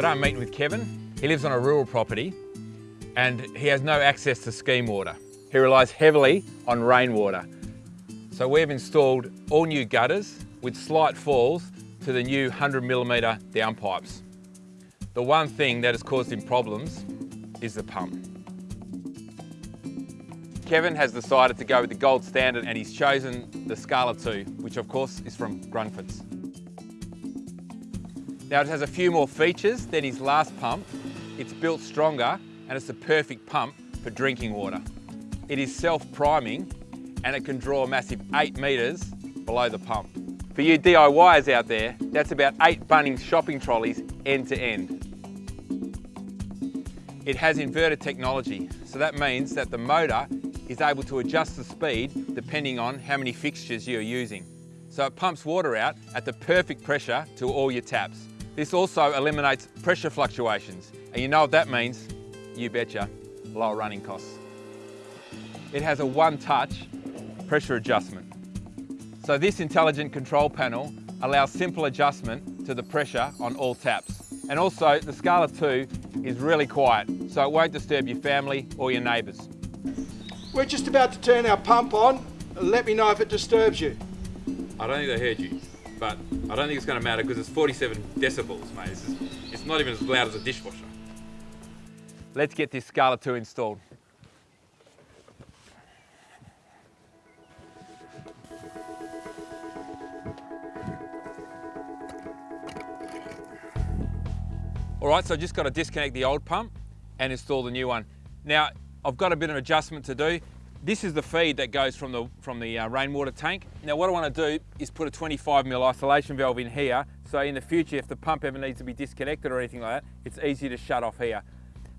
Today I'm meeting with Kevin. He lives on a rural property and he has no access to scheme water. He relies heavily on rainwater. So we've installed all new gutters with slight falls to the new 100 millimetre downpipes. The one thing that has caused him problems is the pump. Kevin has decided to go with the gold standard and he's chosen the Scala 2, which of course is from Grundfos. Now it has a few more features than his last pump. It's built stronger and it's the perfect pump for drinking water. It is self-priming and it can draw a massive eight metres below the pump. For you DIYers out there, that's about eight Bunnings shopping trolleys end to end. It has inverter technology, so that means that the motor is able to adjust the speed depending on how many fixtures you're using. So it pumps water out at the perfect pressure to all your taps. This also eliminates pressure fluctuations, and you know what that means? You betcha, lower running costs. It has a one-touch pressure adjustment. So this intelligent control panel allows simple adjustment to the pressure on all taps. And also the Scala 2 is really quiet, so it won't disturb your family or your neighbours. We're just about to turn our pump on. Let me know if it disturbs you. I don't think they heard you, but I don't think it's going to matter because it's 47 decibels, mate. It's, it's not even as loud as a dishwasher. Let's get this Scala 2 installed. All right, so I just got to disconnect the old pump and install the new one. Now, I've got a bit of adjustment to do. This is the feed that goes from the, from the uh, rainwater tank. Now what I want to do is put a 25 mil isolation valve in here, so in the future if the pump ever needs to be disconnected or anything like that, it's easy to shut off here.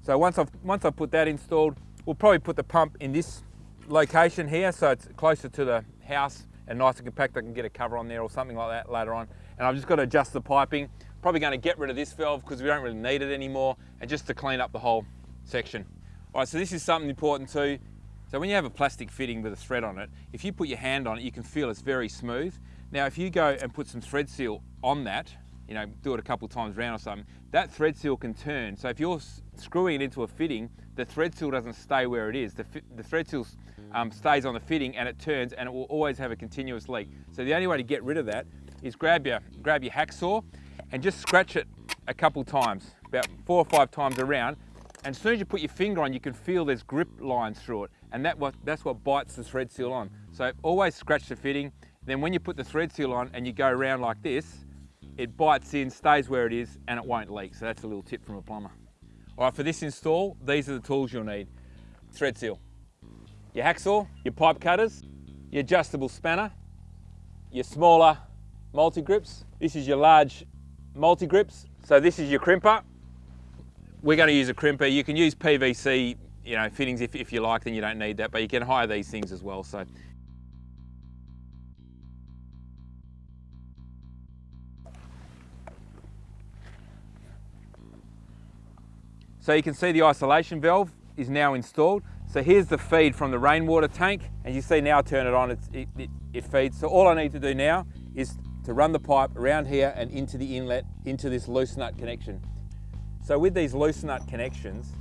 So once I've, once I've put that installed, we'll probably put the pump in this location here, so it's closer to the house and nice and compact. I can get a cover on there or something like that later on. And I've just got to adjust the piping. Probably going to get rid of this valve because we don't really need it anymore, and just to clean up the whole section. All right, so this is something important too. So when you have a plastic fitting with a thread on it, if you put your hand on it, you can feel it's very smooth. Now, if you go and put some thread seal on that, you know, do it a couple times around or something, that thread seal can turn. So if you're screwing it into a fitting, the thread seal doesn't stay where it is. The, the thread seal um, stays on the fitting and it turns and it will always have a continuous leak. So the only way to get rid of that is grab your, grab your hacksaw and just scratch it a couple times, about four or five times around, and as soon as you put your finger on, you can feel there's grip lines through it. And that what, that's what bites the thread seal on. So always scratch the fitting. Then when you put the thread seal on and you go around like this, it bites in, stays where it is, and it won't leak. So that's a little tip from a plumber. All right, for this install, these are the tools you'll need. Thread seal, your hacksaw, your pipe cutters, your adjustable spanner, your smaller multi-grips. This is your large multi-grips. So this is your crimper, we're going to use a crimper. You can use PVC, you know, fittings if, if you like, then you don't need that, but you can hire these things as well. So. So you can see the isolation valve is now installed. So here's the feed from the rainwater tank. As you see now, turn it on, it, it, it feeds. So all I need to do now is to run the pipe around here and into the inlet, into this loose nut connection. So with these loose nut connections,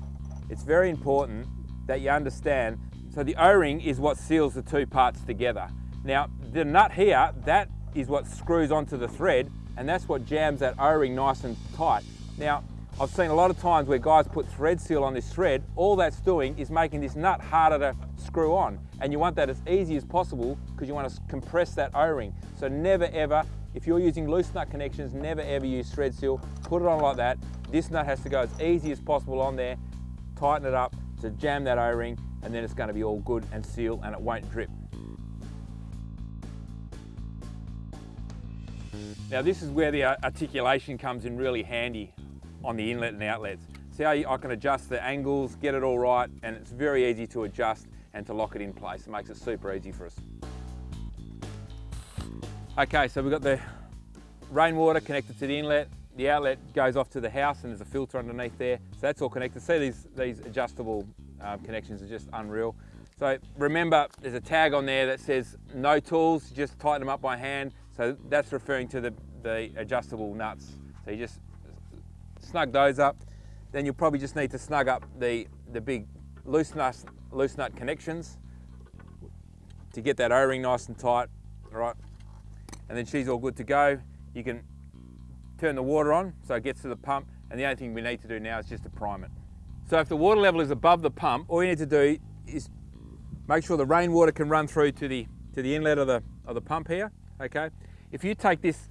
it's very important that you understand, so the O-ring is what seals the two parts together. Now, the nut here, that is what screws onto the thread, and that's what jams that O-ring nice and tight. Now, I've seen a lot of times where guys put thread seal on this thread, all that's doing is making this nut harder to screw on. And you want that as easy as possible because you want to compress that O-ring. So never ever, if you're using loose nut connections, never ever use thread seal. Put it on like that, this nut has to go as easy as possible on there, tighten it up to jam that O-ring, and then it's going to be all good and seal and it won't drip. Now this is where the uh, articulation comes in really handy on the inlet and outlets. See how I can adjust the angles, get it all right, and it's very easy to adjust and to lock it in place. It makes it super easy for us. Okay, so we've got the rainwater connected to the inlet, the outlet goes off to the house and there's a filter underneath there. So that's all connected. See these, these adjustable um, connections are just unreal. So remember, there's a tag on there that says no tools, just tighten them up by hand. So that's referring to the, the adjustable nuts. So you just snug those up. Then you'll probably just need to snug up the, the big loose nut, loose nut connections to get that O-ring nice and tight, all right? And then she's all good to go. You can turn the water on so it gets to the pump and the only thing we need to do now is just to prime it. So if the water level is above the pump, all you need to do is make sure the rainwater can run through to the, to the inlet of the, of the pump here, okay? If you take this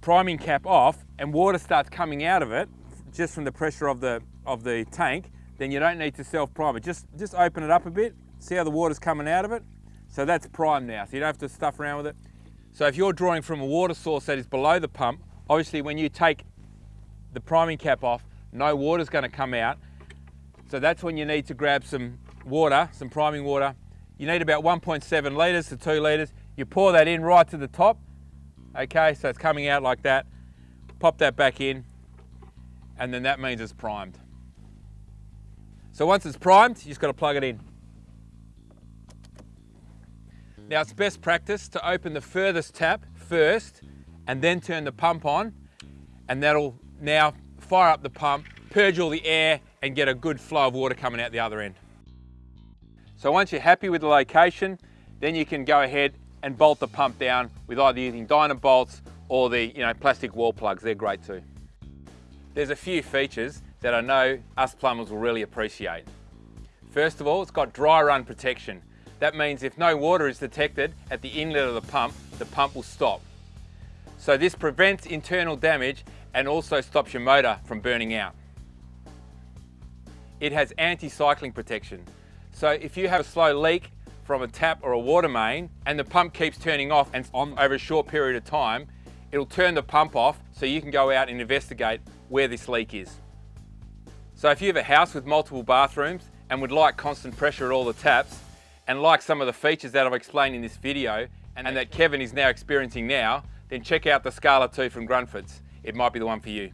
priming cap off and water starts coming out of it, just from the pressure of the, of the tank, then you don't need to self-prime it. Just, just open it up a bit, see how the water's coming out of it. So that's primed now, so you don't have to stuff around with it. So if you're drawing from a water source that is below the pump, obviously when you take the priming cap off, no water's gonna come out. So that's when you need to grab some water, some priming water. You need about 1.7 litres to two litres. You pour that in right to the top. Okay, so it's coming out like that. Pop that back in, and then that means it's primed. So once it's primed, you just gotta plug it in. Now it's best practice to open the furthest tap first and then turn the pump on and that'll now fire up the pump, purge all the air and get a good flow of water coming out the other end. So once you're happy with the location, then you can go ahead and bolt the pump down with either using Dynabolts or the you know, plastic wall plugs, they're great too. There's a few features that I know us plumbers will really appreciate. First of all, it's got dry run protection. That means if no water is detected at the inlet of the pump, the pump will stop. So this prevents internal damage and also stops your motor from burning out. It has anti-cycling protection. So if you have a slow leak from a tap or a water main and the pump keeps turning off and on over a short period of time, it'll turn the pump off so you can go out and investigate where this leak is. So if you have a house with multiple bathrooms and would like constant pressure at all the taps and like some of the features that I've explained in this video and that Kevin is now experiencing now, then check out the Scala 2 from Grundfos. It might be the one for you.